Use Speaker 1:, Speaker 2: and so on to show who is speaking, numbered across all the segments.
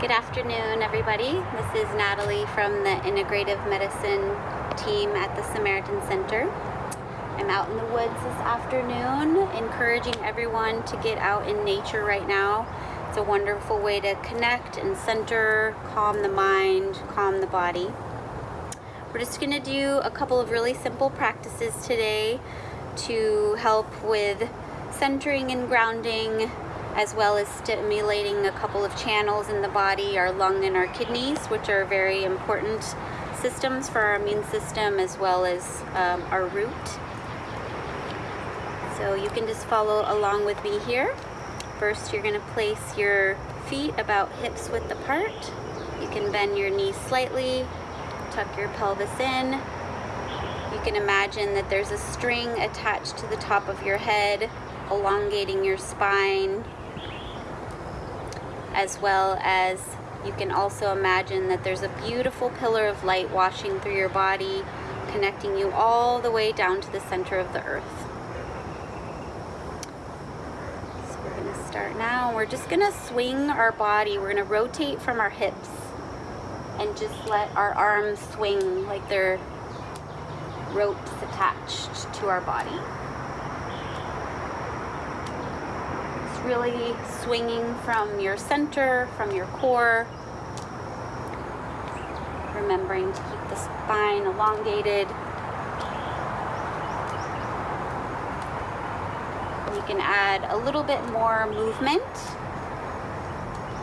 Speaker 1: Good afternoon, everybody. This is Natalie from the Integrative Medicine team at the Samaritan Center. I'm out in the woods this afternoon, encouraging everyone to get out in nature right now. It's a wonderful way to connect and center, calm the mind, calm the body. We're just going to do a couple of really simple practices today to help with centering and grounding as well as stimulating a couple of channels in the body, our lung and our kidneys, which are very important systems for our immune system as well as um, our root. So you can just follow along with me here. First, you're gonna place your feet about hips width apart. You can bend your knees slightly, tuck your pelvis in. You can imagine that there's a string attached to the top of your head, elongating your spine, as well as you can also imagine that there's a beautiful pillar of light washing through your body, connecting you all the way down to the center of the earth. So we're gonna start now. We're just gonna swing our body. We're gonna rotate from our hips and just let our arms swing like they're ropes attached to our body. Really swinging from your center, from your core. Remembering to keep the spine elongated. You can add a little bit more movement,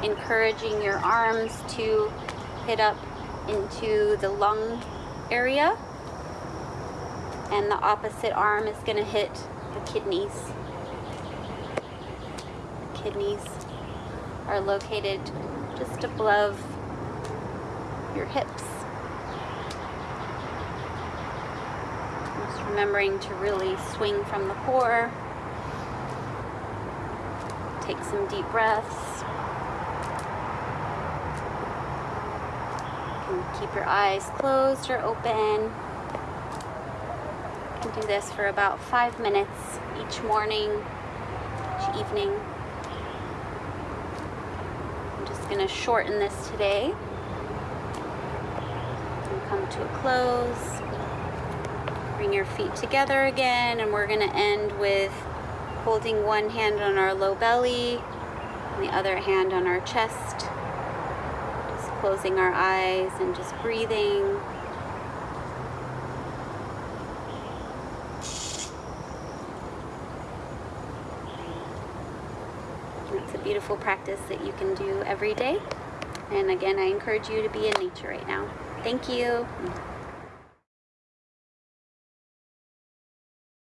Speaker 1: encouraging your arms to hit up into the lung area. And the opposite arm is going to hit the kidneys kidneys are located just above your hips. Just remembering to really swing from the core. Take some deep breaths. You can keep your eyes closed or open. You can do this for about five minutes each morning, each evening going to shorten this today and come to a close. Bring your feet together again and we're going to end with holding one hand on our low belly and the other hand on our chest. Just closing our eyes and just breathing. It's a beautiful practice that you can do every day. And again, I encourage you to be in nature right now. Thank you.